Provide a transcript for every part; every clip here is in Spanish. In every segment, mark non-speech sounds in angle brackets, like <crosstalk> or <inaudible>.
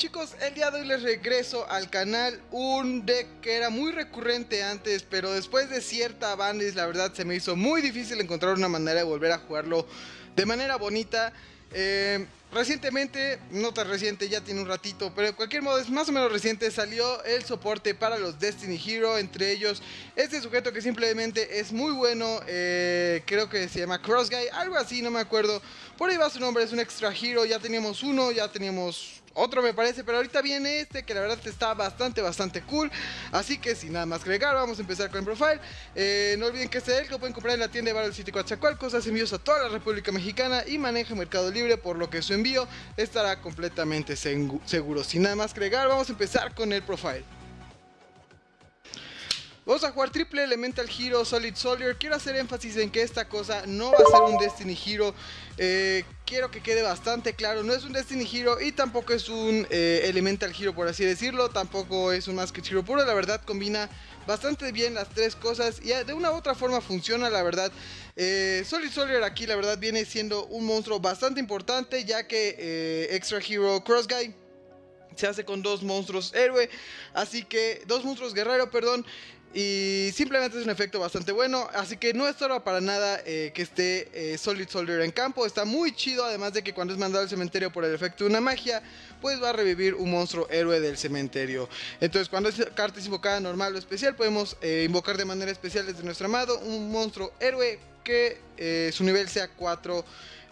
chicos, el día de hoy les regreso al canal un deck que era muy recurrente antes, pero después de cierta bandis la verdad se me hizo muy difícil encontrar una manera de volver a jugarlo de manera bonita. Eh, recientemente, no tan reciente, ya tiene un ratito, pero de cualquier modo es más o menos reciente, salió el soporte para los Destiny Hero, entre ellos este sujeto que simplemente es muy bueno, eh, creo que se llama Cross Guy, algo así, no me acuerdo, por ahí va su nombre, es un extra hero, ya teníamos uno, ya teníamos otro me parece, pero ahorita viene este que la verdad está bastante, bastante cool. Así que sin nada más agregar, vamos a empezar con el profile. Eh, no olviden que este deck lo pueden comprar en la tienda de Battle City Coatzacoalcos, hace envíos a toda la República Mexicana y maneja Mercado Libre, por lo que su envío estará completamente seguro. Sin nada más agregar, vamos a empezar con el profile. Vamos a jugar triple Elemental Hero Solid Soldier. Quiero hacer énfasis en que esta cosa no va a ser un Destiny Hero. Eh, quiero que quede bastante claro. No es un Destiny Hero y tampoco es un eh, Elemental Hero, por así decirlo. Tampoco es un Masked Hero puro. La verdad combina bastante bien las tres cosas y de una u otra forma funciona, la verdad. Eh, Solid Soldier aquí, la verdad, viene siendo un monstruo bastante importante, ya que Extra Hero Cross Guy se hace con dos monstruos héroe, así que dos monstruos guerrero, perdón, y simplemente es un efecto bastante bueno, así que no estorba para nada eh, que esté eh, Solid Soldier en campo. Está muy chido, además de que cuando es mandado al cementerio por el efecto de una magia, pues va a revivir un monstruo héroe del cementerio. Entonces cuando esta carta es invocada normal o especial, podemos eh, invocar de manera especial desde nuestro amado un monstruo héroe que su nivel sea 4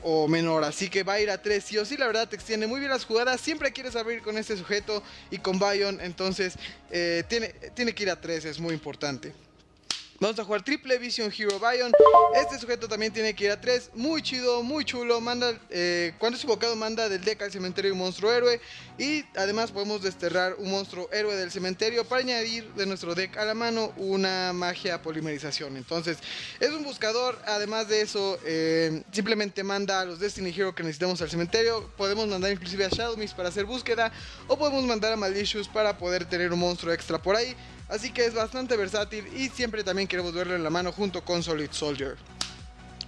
o menor. Así que va a ir a 3 sí o sí. La verdad te extiende muy bien las jugadas. Siempre quieres abrir con este sujeto y con Bion. Entonces eh, tiene, tiene que ir a 3. Es muy importante. Vamos a jugar Triple Vision Hero Bion. Este sujeto también tiene que ir a 3. Muy chido, muy chulo. Manda, eh, cuando es invocado, manda del deck al cementerio un monstruo héroe. Y además podemos desterrar un monstruo héroe del cementerio para añadir de nuestro deck a la mano una magia polimerización. Entonces, es un buscador. Además de eso, eh, simplemente manda a los Destiny Hero que necesitamos al cementerio. Podemos mandar inclusive a Shadow Mist para hacer búsqueda. O podemos mandar a Malicious para poder tener un monstruo extra por ahí. Así que es bastante versátil y siempre también queremos verlo en la mano junto con Solid Soldier.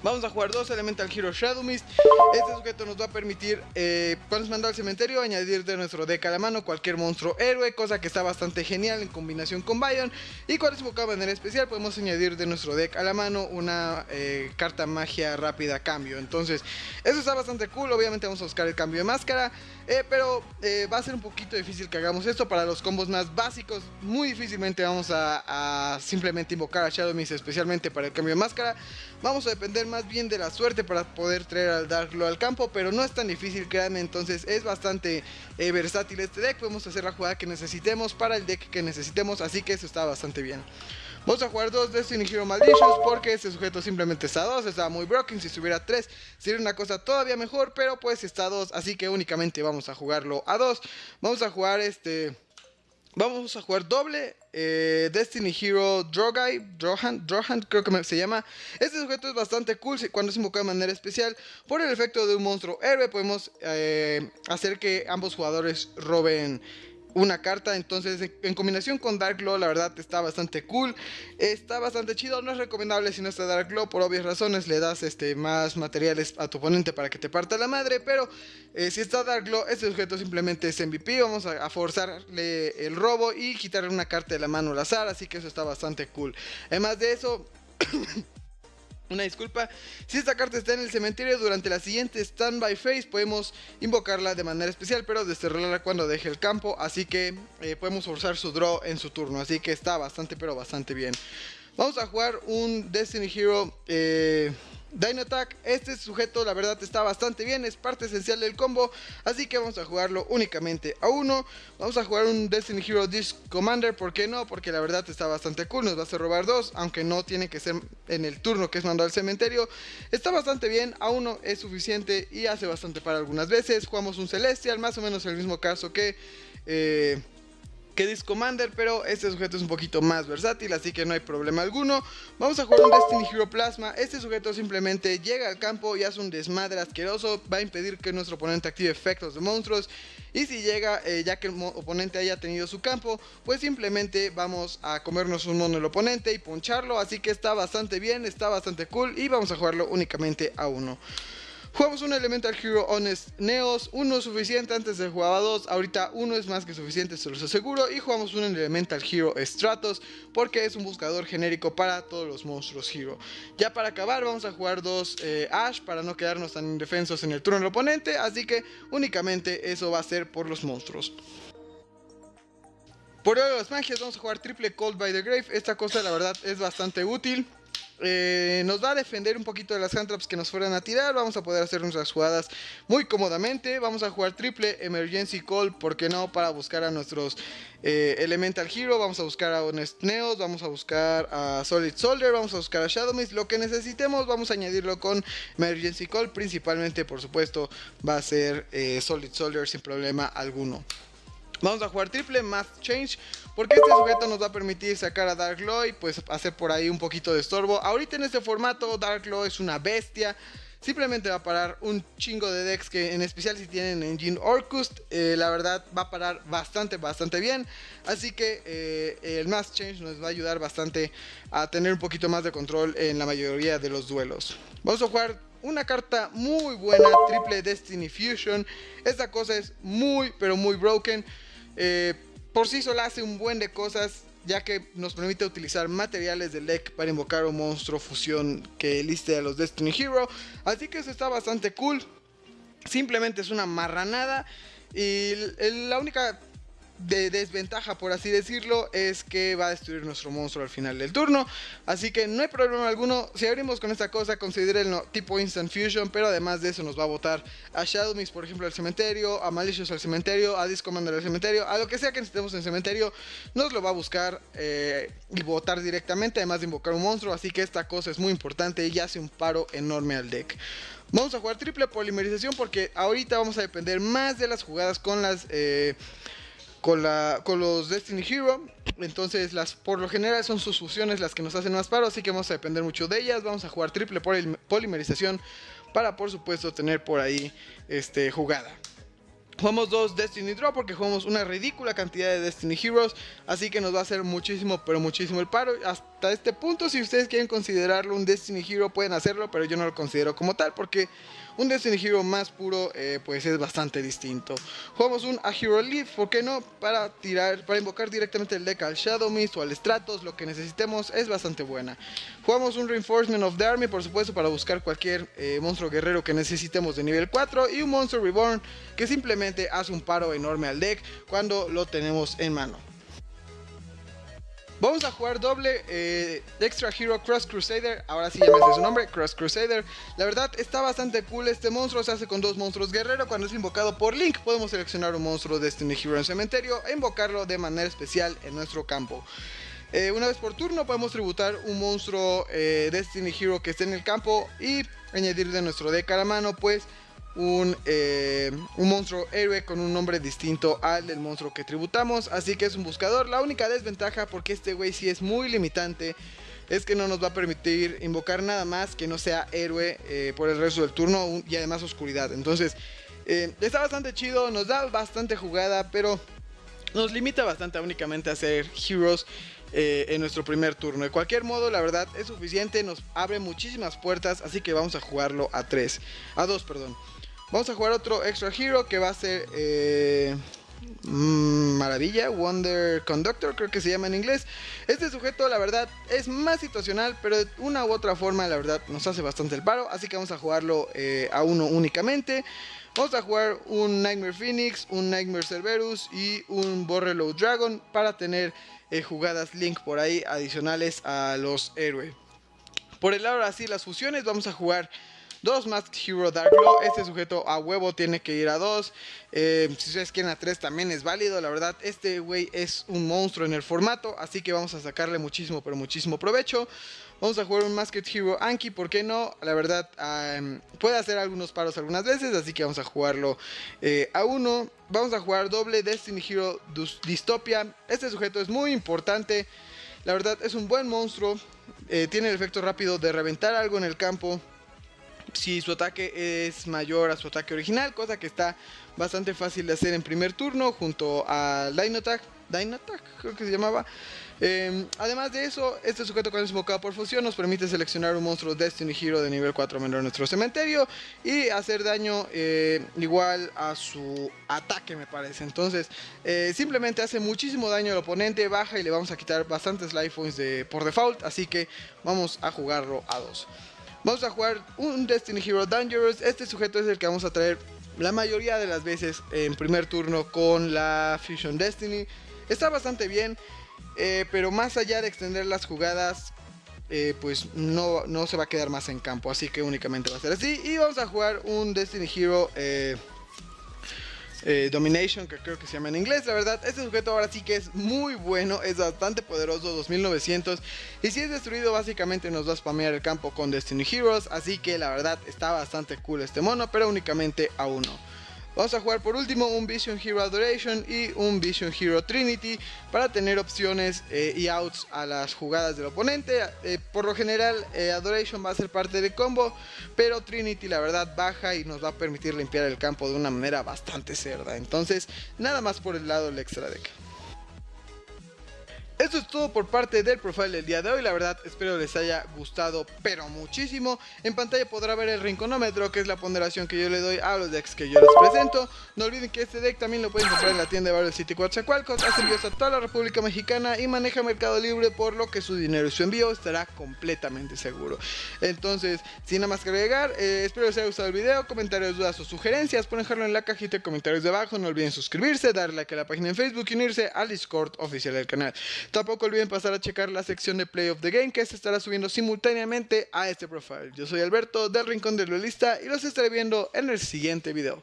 Vamos a jugar dos Elemental Hero Shadow Mist. Este sujeto nos va a permitir, eh, cuando se manda al cementerio, añadir de nuestro deck a la mano cualquier monstruo héroe, cosa que está bastante genial en combinación con Bion. Y cuando es invocado de manera especial, podemos añadir de nuestro deck a la mano una eh, carta magia rápida cambio. Entonces, eso está bastante cool. Obviamente vamos a buscar el cambio de máscara, eh, pero va a ser un poquito difícil que hagamos esto para los combos más básicos. Muy difícilmente vamos a, a simplemente invocar a Shadow Mist, especialmente para el cambio de máscara. Vamos a depender más bien de la suerte para poder traer al Darklo al campo, pero no es tan difícil, créanme, entonces es bastante eh, versátil este deck, podemos hacer la jugada que necesitemos para el deck que necesitemos, así que eso está bastante bien. Vamos a jugar dos Destiny Hero Malditions porque este sujeto simplemente está a 2, está muy broken, si estuviera 3 sería una cosa todavía mejor, pero pues está a 2, así que únicamente vamos a jugarlo a 2. Vamos a jugar este... Vamos a jugar doble eh, Destiny Hero Drogai, Drohan, Drohan creo que se llama. Este sujeto es bastante cool cuando es invocado de manera especial. Por el efecto de un monstruo héroe podemos eh, hacer que ambos jugadores roben una carta. Entonces, en combinación con Dark Law, la verdad está bastante cool. Está bastante chido. No es recomendable si no está Dark Law, por obvias razones. Le das este, más materiales a tu oponente para que te parta la madre. Pero eh, si está Dark Law, este sujeto simplemente es MVP. Vamos a, a, forzarle el robo y quitarle una carta de la mano al azar. Así que eso está bastante cool. Además de eso. <coughs> Una disculpa, si esta carta está en el cementerio durante la siguiente standby phase podemos invocarla de manera especial pero desterrarla cuando deje el campo. Así que eh, podemos forzar su draw en su turno. Así que está bastante pero bastante bien. Vamos a jugar un Destiny Hero eh, Dino Attack, este sujeto la verdad está bastante bien, es parte esencial del combo, así que vamos a jugarlo únicamente a uno. Vamos a jugar un Destiny Hero Disc Commander, ¿por qué no? Porque la verdad está bastante cool, nos va a robar dos, aunque no tiene que ser en el turno que es mandado al cementerio. Está bastante bien, a uno es suficiente y hace bastante para algunas veces. Jugamos un Celestial, más o menos el mismo caso que... Eh, que Disc Commander, pero este sujeto es un poquito más versátil, así que no hay problema alguno. Vamos a jugar un Destiny Hero Plasma. Este sujeto simplemente llega al campo y hace un desmadre asqueroso. Va a impedir que nuestro oponente active efectos de monstruos. Y si llega, eh, ya que el oponente haya tenido su campo, pues simplemente vamos a comernos un mono el oponente y poncharlo. Así que está bastante bien, está bastante cool y vamos a jugarlo únicamente a uno. Jugamos un Elemental Hero Honest Neos, uno suficiente, antes de jugaba dos, ahorita uno es más que suficiente, se los aseguro. Y jugamos un Elemental Hero Stratos, porque es un buscador genérico para todos los monstruos Hero. Ya para acabar vamos a jugar dos eh, Ash, para no quedarnos tan indefensos en el turno del oponente, así que únicamente eso va a ser por los monstruos. Por de las magias vamos a jugar triple Cold by the Grave, esta cosa la verdad es bastante útil. Eh, nos va a defender un poquito de las handtraps que nos fueran a tirar. Vamos a poder hacer nuestras jugadas muy cómodamente. Vamos a jugar triple Emergency Call, ¿por qué no? Para buscar a nuestros eh, Elemental Hero. Vamos a buscar a Honest Neos, vamos a buscar a Solid Soldier, vamos a buscar a Shadow Mist. Lo que necesitemos, vamos a añadirlo con Emergency Call. Principalmente, por supuesto, va a ser eh, Solid Soldier sin problema alguno. Vamos a jugar triple Math Change porque este sujeto nos va a permitir sacar a Dark Law y pues hacer por ahí un poquito de estorbo. Ahorita en este formato Dark Law es una bestia. Simplemente va a parar un chingo de decks que en especial si tienen Engine Orcust, eh, la verdad va a parar bastante, bastante bien. Así que eh, el Math Change nos va a ayudar bastante a tener un poquito más de control en la mayoría de los duelos. Vamos a jugar una carta muy buena, triple Destiny Fusion. Esta cosa es muy, pero muy broken. Eh, por sí sola hace un buen de cosas, ya que nos permite utilizar materiales del deck para invocar un monstruo fusión que liste a los Destiny Hero. Así que eso está bastante cool. Simplemente es una marranada. Y la única de desventaja, por así decirlo, es que va a destruir nuestro monstruo al final del turno. Así que no hay problema alguno. Si abrimos con esta cosa, considérenlo tipo Instant Fusion, pero además de eso nos va a botar a Shadow Mist, por ejemplo, al cementerio, a Malicious al cementerio, a Discommander al cementerio, a lo que sea que necesitemos en el cementerio, nos lo va a buscar eh, y botar directamente, además de invocar un monstruo. Así que esta cosa es muy importante y hace un paro enorme al deck. Vamos a jugar triple polimerización porque ahorita vamos a depender más de las jugadas con las... Eh, con, la, con los Destiny Hero. Entonces, las, por lo general son sus fusiones las que nos hacen más paro, así que vamos a depender mucho de ellas. Vamos a jugar triple polimerización para, por supuesto, tener por ahí este, jugada. Jugamos dos Destiny Draw porque jugamos una ridícula cantidad de Destiny Heroes. Así que nos va a hacer muchísimo, pero muchísimo el paro. Hasta este punto, si ustedes quieren considerarlo un Destiny Hero, pueden hacerlo. Pero yo no lo considero como tal porque un Destiny Hero más puro, eh, pues es bastante distinto. Jugamos un A Hero Leaf, ¿por qué no? Para tirar, para invocar directamente el deck al Shadow Mist o al Stratos, lo que necesitemos es bastante buena. Jugamos un Reinforcement of the Army, por supuesto, para buscar cualquier eh, monstruo guerrero que necesitemos de nivel 4. Y un Monster Reborn que simplemente hace un paro enorme al deck cuando lo tenemos en mano. Vamos a jugar doble eh, Extra Hero Cross Crusader. Ahora sí ya me sé su nombre, Cross Crusader. La verdad está bastante cool este monstruo. Se hace con dos monstruos guerrero. Cuando es invocado por Link, podemos seleccionar un monstruo Destiny Hero en cementerio e invocarlo de manera especial en nuestro campo. Eh, una vez por turno podemos tributar un monstruo eh, Destiny Hero que esté en el campo y añadir de nuestro deck a la mano, pues un, eh, un, monstruo héroe con un nombre distinto al del monstruo que tributamos. Así que es un buscador. La única desventaja, porque este güey sí es muy limitante, es que no nos va a permitir invocar nada más que no sea héroe eh, por el resto del turno y además oscuridad. Entonces, eh, está bastante chido, nos da bastante jugada, pero nos limita bastante a únicamente hacer heroes. en nuestro primer turno. De cualquier modo, la verdad es suficiente, nos abre muchísimas puertas, así que vamos a jugarlo a 3, a 2, perdón. Vamos a jugar otro Extra Hero que va a ser eh, mm, Maravilla, Wonder Conductor, creo que se llama en inglés. Este sujeto, la verdad, es más situacional, pero de una u otra forma, la verdad, nos hace bastante el paro. Así que vamos a jugarlo eh, a uno únicamente. Vamos a jugar un Nightmare Phoenix, un Nightmare Cerberus y un Borreload Dragon para tener eh, jugadas Link por ahí adicionales a los héroes. Por el lado así las fusiones, vamos a jugar Dos Masked Hero Dark Law. Este sujeto a huevo tiene que ir a dos. Eh, si ustedes quieren a tres también es válido. La verdad, este güey es un monstruo en el formato. Así que vamos a sacarle muchísimo, pero muchísimo provecho. Vamos a jugar un Masked Hero Anki, ¿por qué no? La verdad, puede hacer algunos paros algunas veces, así que vamos a jugarlo eh, a uno. Vamos a jugar doble Destiny Hero Dystopia. Este sujeto es muy importante. La verdad, es un buen monstruo. Eh, tiene el efecto rápido de reventar algo en el campo si su ataque es mayor a su ataque original, cosa que está bastante fácil de hacer en primer turno junto a Line Attack. Creo que se llamaba. Em, además de eso, este sujeto cuando es invocado por fusión nos permite seleccionar un monstruo Destiny Hero de nivel 4 menor en nuestro cementerio y hacer daño eh, igual a su ataque me parece. Entonces eh, simplemente hace muchísimo daño al oponente, baja y le vamos a quitar bastantes life points de, por default, así que vamos a jugarlo a dos. Vamos a jugar un Destiny Hero Dangerous, este sujeto es el que vamos a traer la mayoría de las veces en primer turno con la Fusion Destiny. Está bastante bien. Eh, pero más allá de extender las jugadas, eh, pues no, no, se va a quedar más en campo. Así que únicamente va a ser así. Y vamos a jugar un Destiny Hero eh, Domination, que creo que se llama en inglés. La verdad, este sujeto ahora sí que es muy bueno. Es bastante poderoso, 2900. Y si es destruido, básicamente nos va a spamear el campo con Destiny Heroes. Así que la verdad está bastante cool este mono, pero únicamente a uno. Vamos a jugar por último un Vision Hero Adoration y un Vision Hero Trinity para tener opciones eh, y outs a las jugadas del oponente. Eh, por lo general eh, Adoration va a ser parte del combo, pero Trinity la verdad baja y nos va a permitir limpiar el campo de una manera bastante cerda. Entonces nada más por el lado del extra deck. Esto es todo por parte del profile del día de hoy, la verdad espero les haya gustado pero muchísimo. En pantalla podrá ver el rinconómetro que es la ponderación que yo le doy a los decks que yo les presento. No olviden que este deck también lo pueden comprar en la tienda de Barrio City Coatzacoalcos, hace envíos a toda la República Mexicana y maneja Mercado Libre por lo que su dinero y su envío estará completamente seguro. Entonces, sin nada más que agregar, eh, espero les haya gustado el video, comentarios, dudas o sugerencias, pueden dejarlo en la cajita de comentarios de abajo, no olviden suscribirse, darle like a la página en Facebook y unirse al Discord oficial del canal. Tampoco olviden pasar a checar la sección de Play of the Game que se estará subiendo simultáneamente a este profile. Yo soy Alberto del Rincón del Duelista y los estaré viendo en el siguiente video.